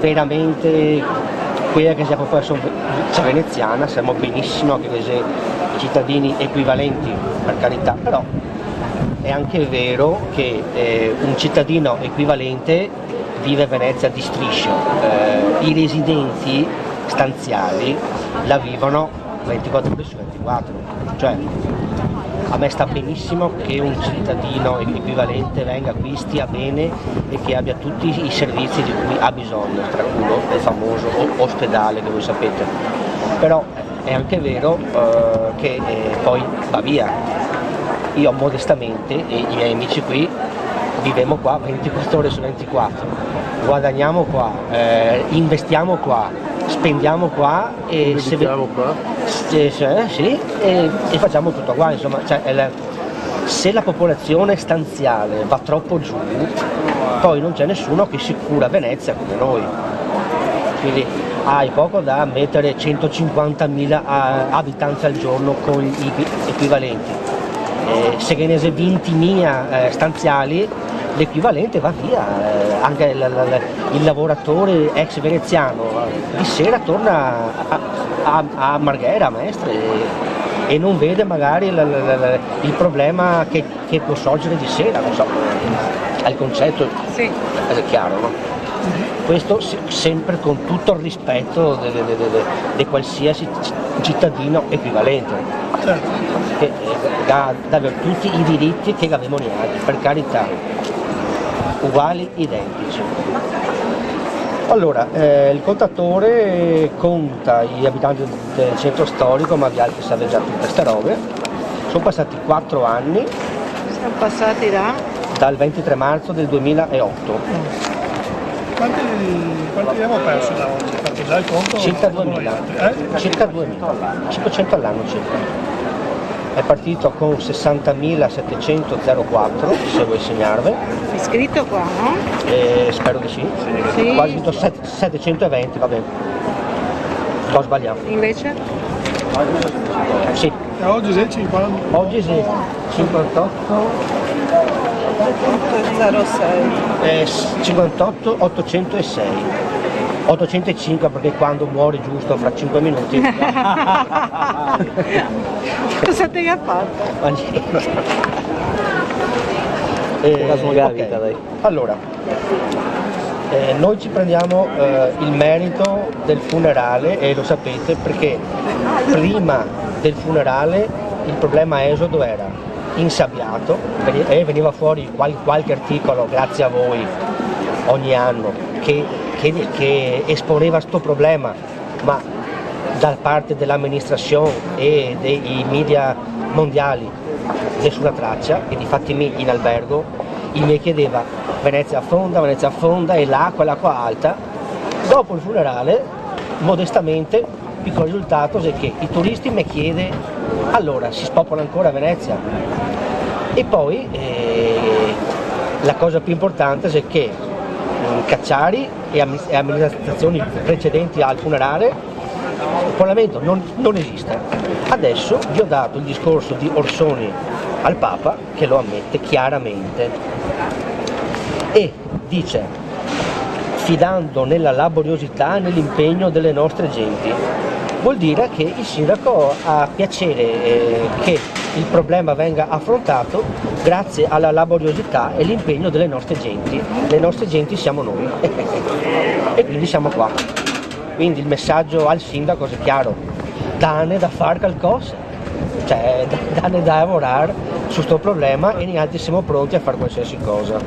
veramente quella che sia la popolazione veneziana, siamo benissimo anche se cittadini equivalenti per carità, però è anche vero che eh, un cittadino equivalente vive a Venezia di striscio, eh, i residenti stanziali la vivono 24 ore su 24, cioè a me sta benissimo che un cittadino equivalente venga qui, stia bene e che abbia tutti i servizi di cui ha bisogno, tra cui il famoso ospedale che voi sapete. Però è anche vero eh, che eh, poi va via. Io modestamente e i miei amici qui viviamo qua 24 ore su 24, guadagniamo qua, eh, investiamo qua, spendiamo qua e se qua? Se, se, sì, e, e, facciamo tutto qua, insomma, cioè, la, se la popolazione stanziale va troppo giù, poi non c'è nessuno che si cura Venezia come noi. Quindi hai poco da mettere 150.000 abitanti al giorno con gli equivalenti. Eh, se che ne 20.000 eh, stanziali l'equivalente va via, eh, anche il, il, il, lavoratore ex veneziano di sera torna a, a, a Marghera, a Mestre e, non vede magari il, il problema che, che, può sorgere di sera, non so, al concetto sì. è chiaro, no? Questo sempre con tutto il rispetto di qualsiasi cittadino equivalente, certo. che eh, dà, dà tutti i diritti che abbiamo noi altri, per carità uguali, identici. Allora, eh, il contatore conta gli abitanti del centro storico, ma vi altri sapete già tutte queste robe. Sono passati 4 anni. Siamo passati da? Dal 23 marzo del 2008. Quanti, quanti abbiamo perso da oggi? Fatto già il conto? Circa 2000. Eh? Circa 2000. 500 all'anno circa è partito con 60.704 se vuoi segnarvi è scritto qua no? Eh, spero di sì, sì. quasi 720 va bene. Ho sbagliato. Invece? sì. E oggi sei 50 oggi sì. 58 806 eh, 58 806 805 perché quando muori giusto fra 5 minuti cosa ti ha fatto? eh, okay. allora eh, noi ci prendiamo eh, il merito del funerale e lo sapete perché prima del funerale il problema esodo era insabbiato e veniva fuori qualche articolo grazie a voi ogni anno che che, che esponeva questo problema, ma da parte dell'amministrazione e dei media mondiali nessuna traccia e di fatti in albergo il mi chiedeva Venezia affonda, Venezia affonda e l'acqua, l'acqua alta. Dopo il funerale, modestamente, piccolo risultato è che i turisti mi chiedono allora si spopola ancora Venezia? E poi eh, la cosa più importante è che Cacciari e amministrazioni precedenti al funerale, il Parlamento non, non esiste. Adesso vi ho dato il discorso di Orsoni al Papa che lo ammette chiaramente e dice fidando nella laboriosità e nell'impegno delle nostre genti vuol dire che il sindaco ha piacere eh, che il problema venga affrontato grazie alla laboriosità e l'impegno delle nostre genti. Le nostre genti siamo noi e quindi siamo qua. Quindi il messaggio al sindaco è chiaro, dane da fare qualcosa, cioè dane da lavorare su questo problema e noi altri siamo pronti a fare qualsiasi cosa.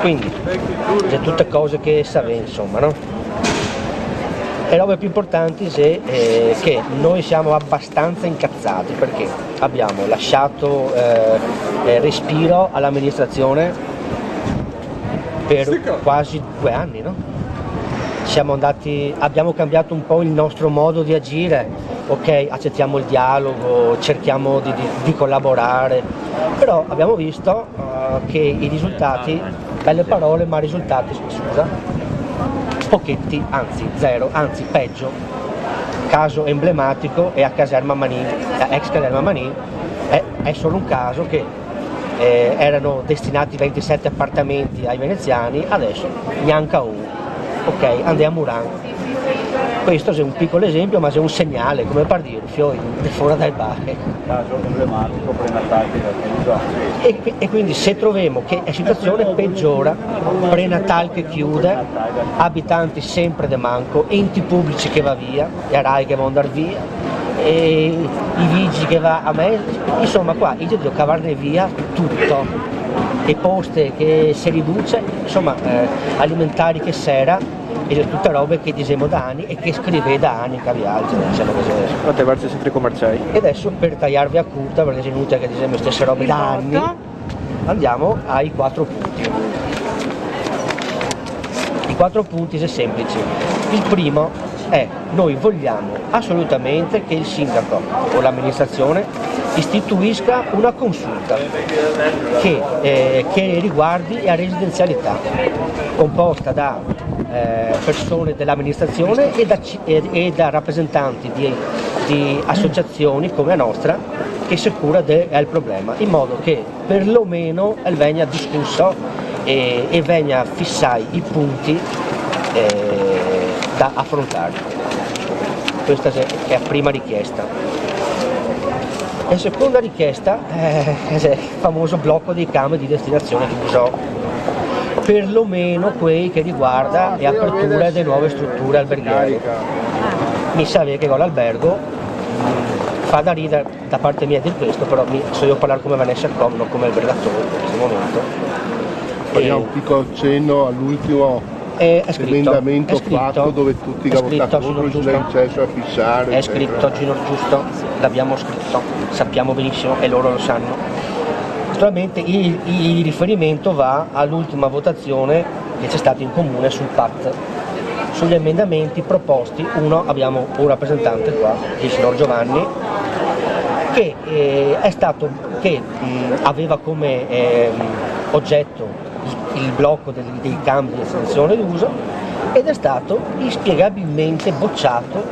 Quindi, sono tutte cose che sapete insomma, no? Le robe più importanti è eh, che noi siamo abbastanza incazzati perché abbiamo lasciato eh, eh respiro all'amministrazione per quasi due anni, no? Andati, abbiamo cambiato un po' il nostro modo di agire, ok, accettiamo il dialogo, cerchiamo di, di, di collaborare, però abbiamo visto uh, che i risultati, belle parole ma risultati, scusa, pochetti, anzi zero, anzi peggio. Caso emblematico è a Caserma Manin, ex Caserma Manin, è, è solo un caso che eh, erano destinati 27 appartamenti ai veneziani, adesso neanche uno. Ok, andiamo a Muran. Questo è un piccolo esempio, ma è un segnale, come per dire, fiori fuori dal bar. E, e quindi se troviamo che la situazione peggiora, prenatal che chiude, abitanti sempre de manco, enti pubblici che va via, e RAI che va andare via, e i vigili che va a me, insomma qua io devo cavarne via tutto e poste che si riduce, insomma eh, alimentari che sera e tutte robe che diciamo da anni e che scrive da anni che viaggia, diciamo così adesso. Quante versi sempre commerciali? E adesso per tagliarvi a curta, perché è inutile che diciamo stesse robe da anni, andiamo ai quattro punti. I quattro punti sono semplici. Il primo è noi vogliamo assolutamente che il sindaco o l'amministrazione istituisca una consulta che, eh, che riguardi la residenzialità composta da eh, persone dell'amministrazione e, e, e da, rappresentanti di, di, associazioni come la nostra che si cura del problema in modo che perlomeno venga discusso e, e venga fissai i punti eh, da affrontare. Questa è la prima richiesta. La seconda richiesta è il famoso blocco dei cami di destinazione di Busò, perlomeno quei che riguarda le aperture delle nuove strutture alberghiere. Mi sa che con l'albergo fa da ridere da parte mia di questo, però mi, so io parlare come Vanessa Com, non come albergatore in questo momento. Facciamo un piccolo accenno all'ultimo è, è scritto, emendamento è scritto, fatto dove tutti i votatori c'è accesso a fissare. È scritto Gino Giusto, l'abbiamo scritto, sappiamo benissimo e loro lo sanno. Naturalmente il, il riferimento va all'ultima votazione che c'è stata in comune sul PAT. Sugli emendamenti proposti, uno abbiamo un rappresentante qua, il signor Giovanni, che, eh, stato, che mh, aveva come eh, oggetto il blocco dei, dei cambi di estensione d'uso ed è stato inspiegabilmente bocciato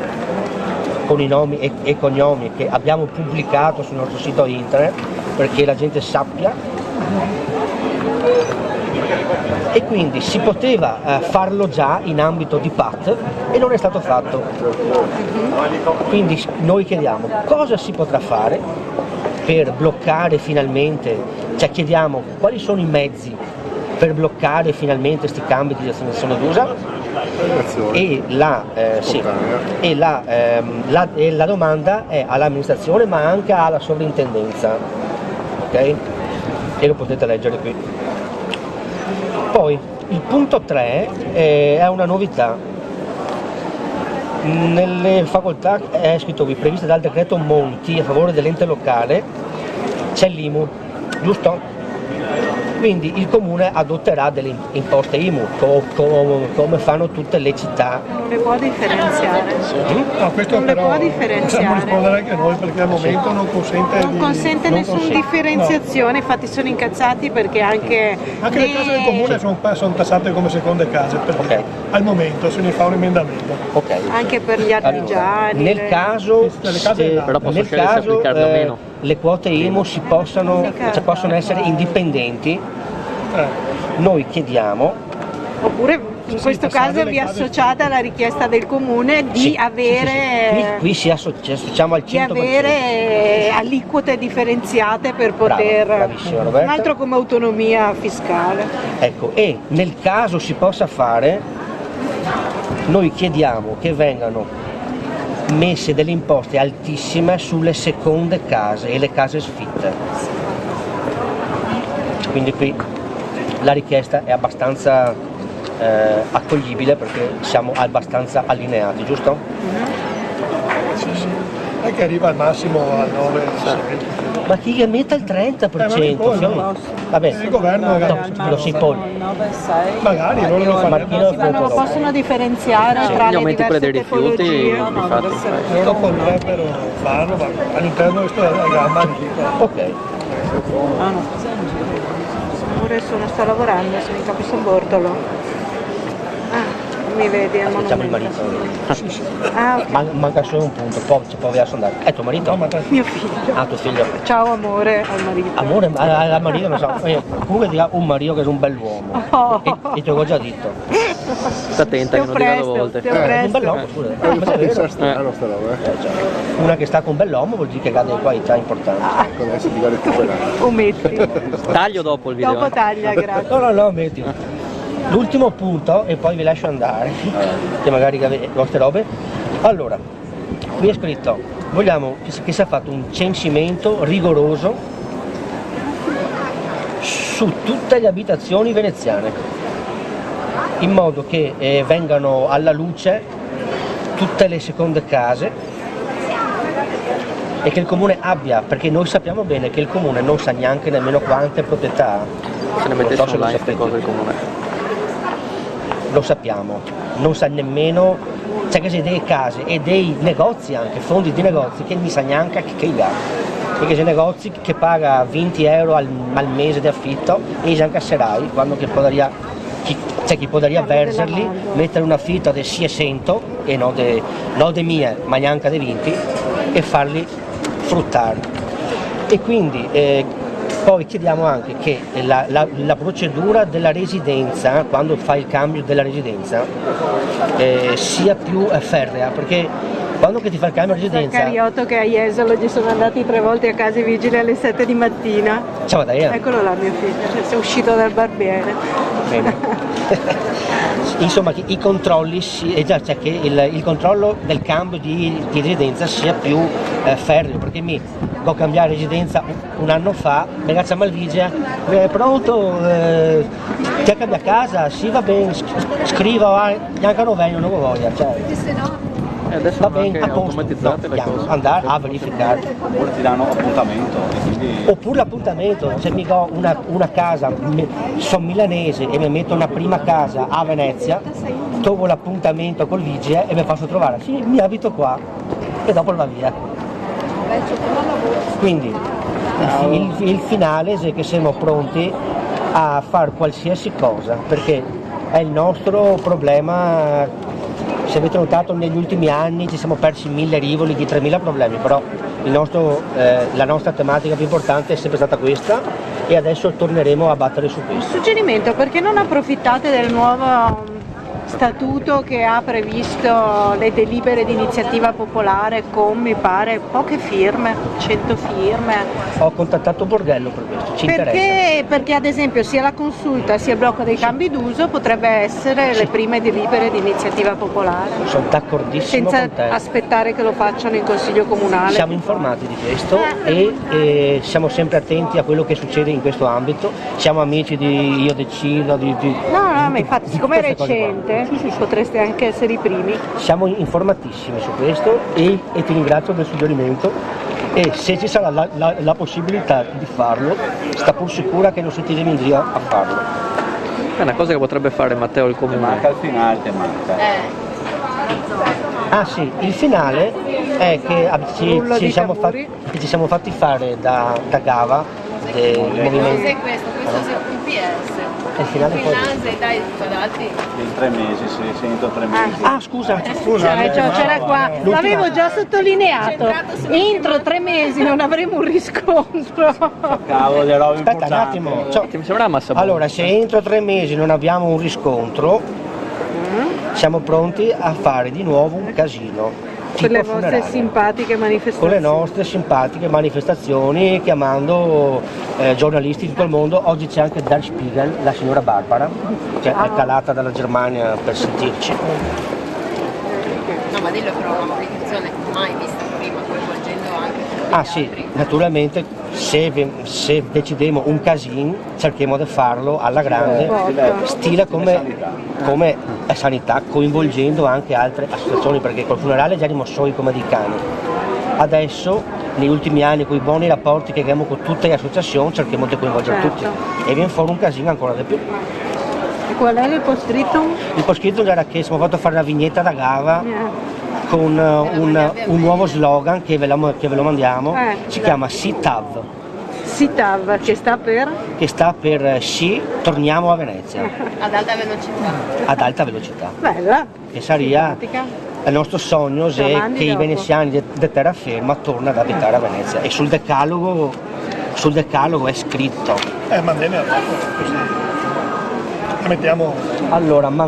con i nomi e, e cognomi che abbiamo pubblicato sul nostro sito internet perché la gente sappia. E quindi si poteva eh, farlo già in ambito di PAT e non è stato fatto. Quindi noi chiediamo cosa si potrà fare per bloccare finalmente, cioè chiediamo quali sono i mezzi per bloccare finalmente questi cambi di destinazione d'usa? E, la, eh, sì, e, la, ehm, la, e la, domanda è all'amministrazione ma anche alla sovrintendenza ok? e lo potete leggere qui poi il punto 3 eh, è una novità nelle facoltà è scritto qui previste dal decreto Monti a favore dell'ente locale c'è l'IMU giusto? Quindi il comune adotterà delle imposte IMU co co come fanno tutte le città. Non le può differenziare. Mm? No, questo non però le può differenziare. Possiamo rispondere anche noi perché al momento non consente Non di... consente non nessuna differenziazione, no. infatti sono incazzati perché anche... Anche le, le case del comune sono, sono, tassate come seconde case, perché okay. al momento se ne fa un emendamento. Okay. Anche per gli artigiani. Allora, nel caso, se, nel caso eh, le quote IMU si possano, cioè, possono essere indipendenti eh. Noi chiediamo Oppure in questo caso vi associate alla richiesta del comune di sì, avere, sì, sì, qui, qui si associamo al 100%. Di avere aliquote differenziate per poter... Bravo, un altro come autonomia fiscale. Ecco, e nel caso si possa fare, noi chiediamo che vengano messe delle imposte altissime sulle seconde case e le case sfitte. Quindi qui la richiesta è abbastanza eh, accoglibile perché siamo abbastanza allineati, giusto? -hmm. Sì, sì. E che arriva al massimo al 9 ma chi mette il 30%? Eh, ma Vabbè, il governo no, lo si pone. Magari non lo fanno. Ma non lo possono differenziare sì. tra Gli aumenti pure dei rifiuti, no, no, Loro potrebbero farlo, ma all'interno di questa gamma Ok. Ah, no adesso non sto lavorando, sono in capo San Bortolo. Ah, mi vedi al Aspettiamo il marito. Ah, ok. Man- manca solo un punto, poi ci può andare. È tuo marito? Mio figlio. Ah, tuo figlio. Ciao amore al marito. Amore, a- al marito non so. eh, Comunque ha un marito che è un bell'uomo. Oh. E, e te l'ho già detto. Sta attenta che non dica due volte. Eh, Un bell'uomo, scusa. Eh, Ma è vero. strano sta roba, eh. Eh, cioè, una che sta con un bell'uomo vuol dire che ha delle qualità importanti. Ecco, adesso ti va a recuperare. Ometti. Taglio dopo il video. Dopo taglia, grazie. No, no, no, metti. L'ultimo punto e poi vi lascio andare, che magari avete le vostre robe. Allora, qui è scritto, vogliamo che, sia fatto un censimento rigoroso su tutte le abitazioni veneziane, in modo che eh, vengano alla luce tutte le seconde case e che il comune abbia, perché noi sappiamo bene che il comune non sa neanche nemmeno quante proprietà ha. Se ne Non mettesse so online queste cose il comune. Lo sappiamo, non sa nemmeno, c'è che delle case e dei negozi anche, fondi di negozi che non sa neanche che, che ha. Perché c'è negozi che paga 20 euro al, al mese di affitto e anche serai, quando che podria, chi, c'è chi della verserli, mettere un affitto di 600 e non de, non de mie, ma neanche dei 20 e farli fruttare. E quindi eh, poi chiediamo anche che la, la- la procedura della residenza, quando fai il cambio della residenza, eh, sia più eh, ferrea, perché quando che ti fa il cambio di residenza, Cariotto che a Jesolo gli sono andati tre volte a casa i vigili alle 7 di mattina. ciao eh. Eccolo là mio figlio, cioè, sei uscito dal barbiere. Insomma, che i controlli, si- eh, già, cioè che il, il controllo del cambio di, di residenza sia più eh, ferreo, perché mi ho cambiato residenza un, anno fa, mi ragazza Malvigia, è pronto, eh, ti ha cambiato casa, sì va bene, s- scriva, ah, neanche non vengo, non lo voglio, cioè, E adesso va bene, anche a posto, no, cose. andare a verificare. oppure ti danno appuntamento quindi Oppure l'appuntamento, se mi do una, una casa, mi- sono milanese e mi metto una prima casa a Venezia, trovo l'appuntamento col vigile e mi faccio trovare, sì, mi abito qua e dopo va via. Quindi il, il- finale è che siamo pronti a fare qualsiasi cosa, perché è il nostro problema, se avete notato negli ultimi anni ci siamo persi mille rivoli di 3000 problemi, però nostro, eh, la nostra tematica più importante è sempre stata questa e adesso torneremo a battere su questo. Suggerimento, perché non approfittate del nuovo statuto che ha previsto le delibere di iniziativa popolare con, mi pare, poche firme, 100 firme? Ho contattato Borghello per questo, ci interessa. Perché, perché ad esempio sia la consulta sia il blocco dei cambi d'uso potrebbe essere le prime delibere di iniziativa popolare, Sono d'accordissimo senza aspettare che lo facciano in consiglio comunale. Siamo informati di questo e eh, siamo sempre attenti a quello che succede in questo ambito, siamo amici di Io Decido, di, di- No, no, ma infatti siccome è cose qua. recente potreste anche essere i primi. Siamo informatissimi su questo e, e ti ringrazio del suggerimento e se ci sarà la, la- la possibilità di farlo, sta pur sicura che non sentiremo in giro a farlo. È una cosa che potrebbe fare Matteo il comune. manca il finale, ti manca. Ah sì, il finale è che ci, ci siamo, fatti, che ci siamo fatti fare da, da Gava del movimento. Cos'è questo? Questo è un PS. E il finale In poi- Finlandia, dai, guardate. In tre mesi, sì, entro tre mesi. Ah scusa, Cioè, cioè, c'era qua, l'avevo già sottolineato, entro tre mesi non avremo un riscontro. Cavolo, le robe aspetta un attimo. Cioè, Ti sembra massa allora, se entro tre mesi non abbiamo un riscontro, siamo pronti a fare di nuovo un casino. Con le vostre funerale. simpatiche con le manifestazioni. nostre simpatiche manifestazioni chiamando eh, giornalisti di tutto il mondo. Oggi c'è anche Der Spiegel, la signora Barbara, che è calata dalla Germania per sentirci. No, ma dillo però una manifestazione mai vista prima, coinvolgendo anche Ah sì, altri. naturalmente se, se decidiamo un casino cerchiamo di farlo alla grande, stile come, come sanità, coinvolgendo anche altre associazioni, perché col funerale già soli come dei cani. Adesso, negli ultimi anni, con i buoni rapporti che abbiamo con tutte le associazioni, cerchiamo di coinvolgere Certo. tutti e viene fuori un casino ancora di più. E qual è il post-scriptum? Il poscritto era che siamo fatto fare una vignetta da Gava Eh, con eh, un, un nuovo slogan che ve lo, che ve lo mandiamo, Eh, si dai. chiama SITAV. SITAV che sta per che sta per eh, sì, torniamo a Venezia, Ad alta velocità. ad alta velocità. bella. Che sarebbe simpatica. il nostro sogno se che i dopo. veneziani di, di terraferma tornano ad abitare a Venezia e sul decalogo, sul decalogo è scritto Eh, ma bene, allora, così. La mettiamo allora man-